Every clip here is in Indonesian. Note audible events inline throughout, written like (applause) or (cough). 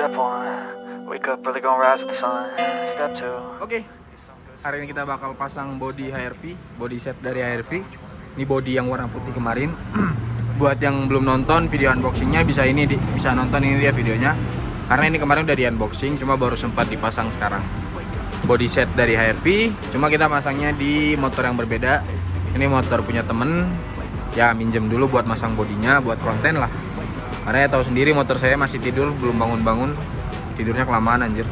Step one, wake up early, gonna rise with the sun. Step two. Oke, hari ini kita bakal pasang body HRV, body set dari HRV. Ini body yang warna putih kemarin. (clears throat) Buat yang belum nonton video unboxingnya bisa ini di, bisa nonton ini dia videonya. Karena ini kemarin udah di unboxing, cuma baru sempat dipasang sekarang. Body set dari HRV, cuma kita masangnya di motor yang berbeda. Ini motor punya temen, ya minjem dulu buat masang bodinya, buat konten lah. Karena ya tahu sendiri motor saya masih tidur, belum bangun-bangun, tidurnya kelamaan anjir.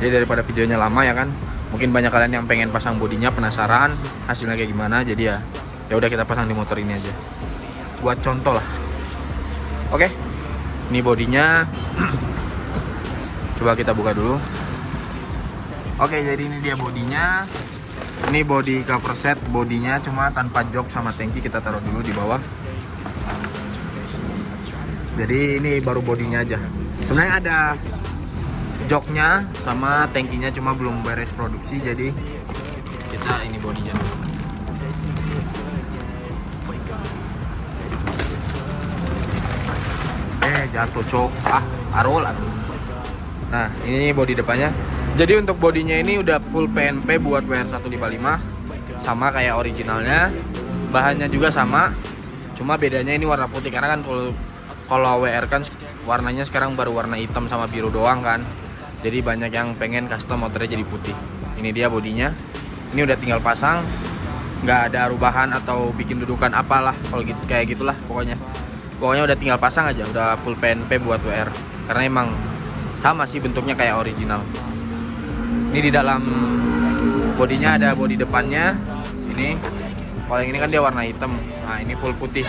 Jadi daripada videonya lama ya kan, mungkin banyak kalian yang pengen pasang bodinya penasaran hasilnya kayak gimana jadi ya ya udah kita pasang di motor ini aja. Buat contoh lah. Oke ini bodinya. (clears throat) Coba kita buka dulu. Oke jadi ini dia bodinya. Ini body cover set bodinya cuma tanpa jok sama tangki kita taruh dulu di bawah jadi ini baru bodinya aja. Sebenarnya ada joknya sama tankinya cuma belum beres produksi jadi kita ini bodinya. Eh jatuh cok. Ah arul nah ini bodi depannya. Jadi untuk bodinya ini udah full PNP buat WR155 sama kayak originalnya. Bahannya juga sama. Cuma bedanya ini warna putih karena kan kalau kalau WR kan warnanya sekarang baru warna hitam sama biru doang kan. Jadi banyak yang pengen custom motornya jadi putih. Ini dia bodinya. Ini udah tinggal pasang. Nggak ada rubahan atau bikin dudukan apalah kalau gitu kayak gitulah pokoknya. Pokoknya udah tinggal pasang aja udah full PNP buat WR karena emang sama sih bentuknya kayak original. Ini di dalam bodinya ada bodi depannya. Ini. Kalau yang ini kan dia warna hitam. Nah ini full putih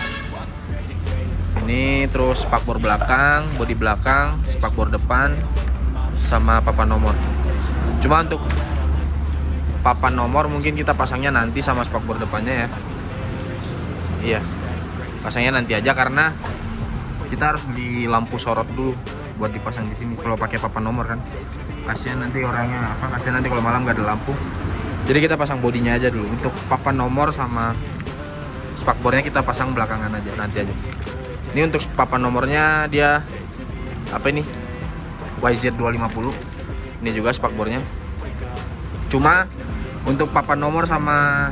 ini terus spakbor belakang bodi belakang spakbor depan sama papan nomor. Cuma untuk papan nomor mungkin kita pasangnya nanti sama spakbor depannya ya. Iya pasangnya nanti aja karena kita harus beli lampu sorot dulu buat dipasang di sini. Kalau pakai papan nomor kan. Kasihan nanti orangnya apa kasihan nanti kalau malam nggak ada lampu. Jadi kita pasang bodinya aja dulu. Untuk papan nomor sama spakbornya kita pasang belakangan aja nanti aja ini untuk papan nomornya dia apa ini? YZ250 ini juga spakbornya cuma untuk papan nomor sama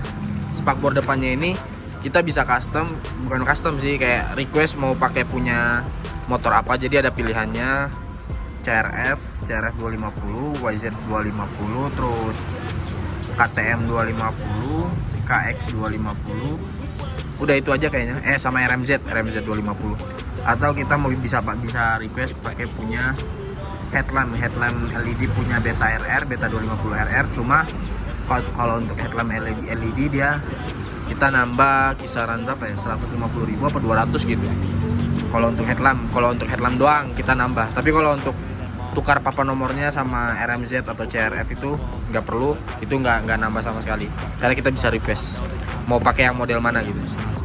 spakbor depannya ini kita bisa custom bukan custom sih kayak request mau pakai punya motor apa. Jadi ada pilihannya CRF CRF 250 YZ 250 terus KTM 250 KX 250 udah itu aja kayaknya. Eh sama RMZ RMZ 250 atau kita mau bisa bisa request pakai punya headlamp. Headlamp LED punya Beta RR Beta 250 RR cuma kalau untuk headlamp LED, LED dia kita nambah kisaran berapa ya? 150 ribu apa 200 gitu. Kalau untuk headlamp kalau untuk headlamp doang kita nambah. Tapi kalau untuk tukar papan nomornya sama RMZ atau CRF itu nggak perlu itu nggak nggak nambah sama sekali. Karena kita bisa request mau pakai yang model mana gitu.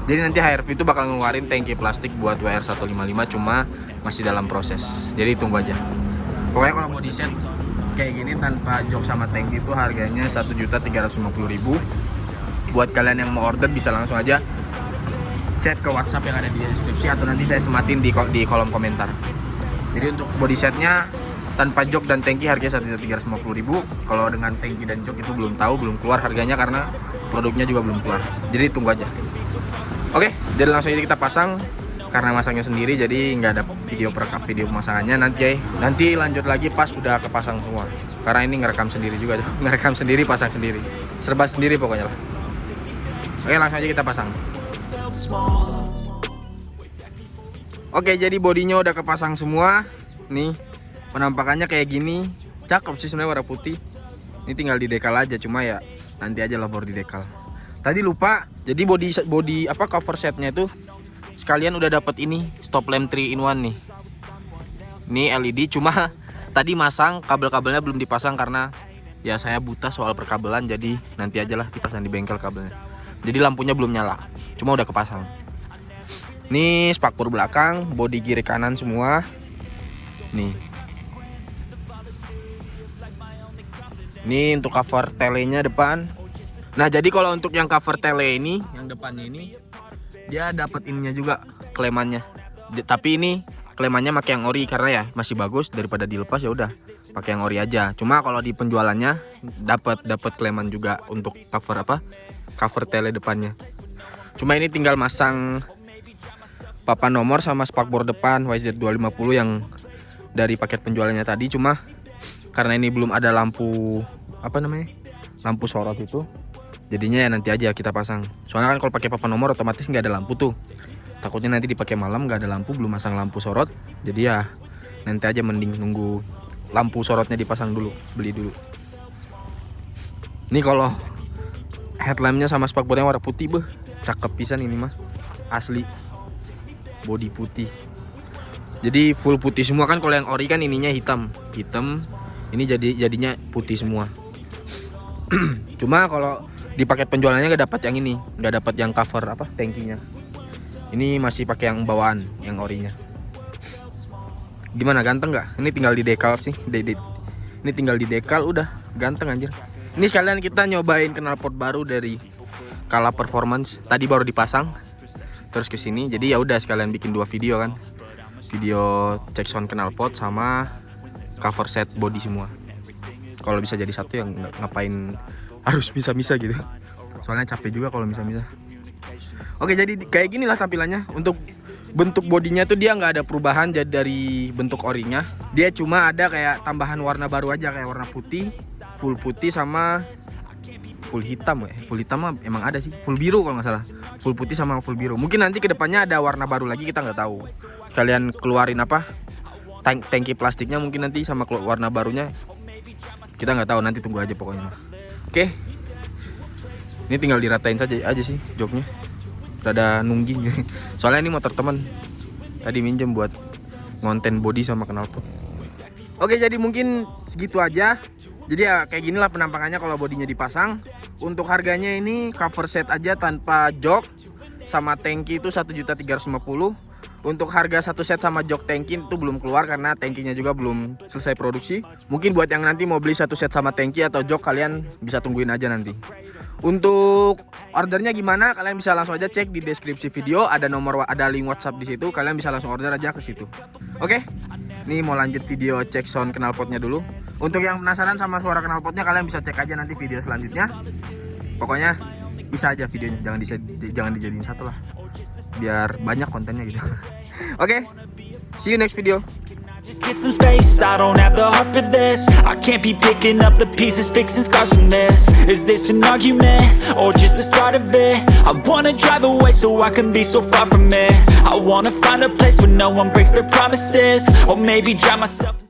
Jadi nanti HRV itu bakal ngeluarin tangki plastik buat WR155 cuma masih dalam proses. Jadi tunggu aja. Pokoknya kalau mau di set kayak gini tanpa jok sama tangki itu harganya 1.350.000 buat kalian yang mau order bisa langsung aja chat ke WhatsApp yang ada di deskripsi atau nanti saya sematin di, di kolom komentar. Jadi untuk body setnya tanpa jok dan tangki harganya 1.350.000 kalau dengan tangki dan jok itu belum tahu belum keluar harganya karena produknya juga belum keluar. Jadi tunggu aja. Oke jadi langsung aja kita pasang. Karena masangnya sendiri jadi nggak ada video perekam video pemasangannya. Nanti ya nanti lanjut lagi pas udah kepasang semua. Karena ini ngerekam sendiri juga (laughs) ngerekam sendiri pasang sendiri. Serba sendiri pokoknya lah. Oke langsung aja kita pasang. Oke jadi bodinya udah kepasang semua. Nih penampakannya kayak gini. Cakep sih sebenarnya warna putih. Ini tinggal di dekal aja cuma ya nanti aja lah baru di dekal. Tadi lupa jadi body body apa cover setnya itu sekalian udah dapat ini stop lamp 3 in 1 nih. Ini LED cuma (laughs) tadi masang kabel-kabelnya belum dipasang karena ya saya buta soal perkabelan jadi nanti aja lah dipasang di bengkel kabelnya. Jadi lampunya belum nyala cuma udah kepasang. Ini spakbor belakang bodi kiri kanan semua. Nih ini untuk cover telenya depan. Nah jadi kalau untuk yang cover tele ini yang depannya ini dia dapat ininya juga klemannya. Tapi ini klemannya pakai yang ori karena ya masih bagus. Daripada dilepas ya udah pakai yang ori aja. Cuma kalau di penjualannya dapat dapat kleman juga untuk cover apa? Cover tele depannya. Cuma ini tinggal masang papan nomor sama spakbor depan YZ250 yang dari paket penjualannya tadi. Cuma karena ini belum ada lampu apa namanya lampu sorot itu. Jadinya ya nanti aja kita pasang. Soalnya kan kalau pakai papan nomor otomatis nggak ada lampu tuh. Takutnya nanti dipakai malam nggak ada lampu belum masang lampu sorot. Jadi ya nanti aja mending nunggu lampu sorotnya dipasang dulu beli dulu. Ini kalau headlampnya sama spakbornya warna putih beh. Cakep pisan ini mah. Asli. Body putih. Jadi full putih semua kan kalau yang ori kan ininya hitam. Hitam ini jadi jadinya putih semua. (clears throat) Cuma kalau di paket penjualannya nggak dapat yang ini. Nggak dapat yang cover apa tankinya ini masih pakai yang bawaan yang orinya. Gimana ganteng nggak? Ini tinggal di dekal sih de -de ini tinggal di dekal udah. Ganteng anjir. Ini sekalian kita nyobain knalpot baru dari Kala Performance. Tadi baru dipasang terus ke sini. Jadi ya udah sekalian bikin dua video kan. Video cek sound knalpot sama cover set body semua. Kalau bisa jadi satu yang ngapain harus bisa-bisa gitu. Soalnya capek juga kalau bisa-bisa. Oke jadi kayak gini lah tampilannya. Untuk bentuk bodinya tuh dia nggak ada perubahan jadi dari bentuk orinya. Dia cuma ada kayak tambahan warna baru aja kayak warna putih full putih sama full hitam ya. Full hitam mah emang ada sih. Full biru kalau nggak salah. Full putih sama full biru. Mungkin nanti ke depannya ada warna baru lagi kita nggak tahu. Kalian keluarin apa tank tangki plastiknya mungkin nanti sama warna barunya. Kita nggak tahu nanti tunggu aja pokoknya. Oke. Ini tinggal diratain saja aja sih joknya. Rada nungging. (laughs) Soalnya ini motor teman tadi minjem buat ngonten body sama knalpot. Oke jadi mungkin segitu aja. Jadi ya kayak ginilah penampakannya kalau bodinya dipasang. Untuk harganya ini cover set aja tanpa jok sama tangki itu 1.350 untuk harga satu set sama jok tangki itu belum keluar karena tangkinya juga belum selesai produksi. Mungkin buat yang nanti mau beli satu set sama tangki atau jok kalian bisa tungguin aja nanti. Untuk ordernya gimana? Kalian bisa langsung aja cek di deskripsi video, ada nomor ada link WhatsApp di situ. Kalian bisa langsung order aja ke situ. Oke? Ini mau lanjut video cek sound knalpotnya dulu. Untuk yang penasaran sama suara knalpotnya kalian bisa cek aja nanti video selanjutnya. Pokoknya bisa aja videonya, jangan jangan dijadiin satu lah biar banyak kontennya gitu. (laughs) Oke okay, see you next video. Just get some space, I don't have the heart for this. I can't be picking up the pieces, fixing scars from this. Is this an argument, or just the start of it? I wanna drive away so I can be so far from it. I wanna find a place where no one breaks their promises. Or maybe drive myself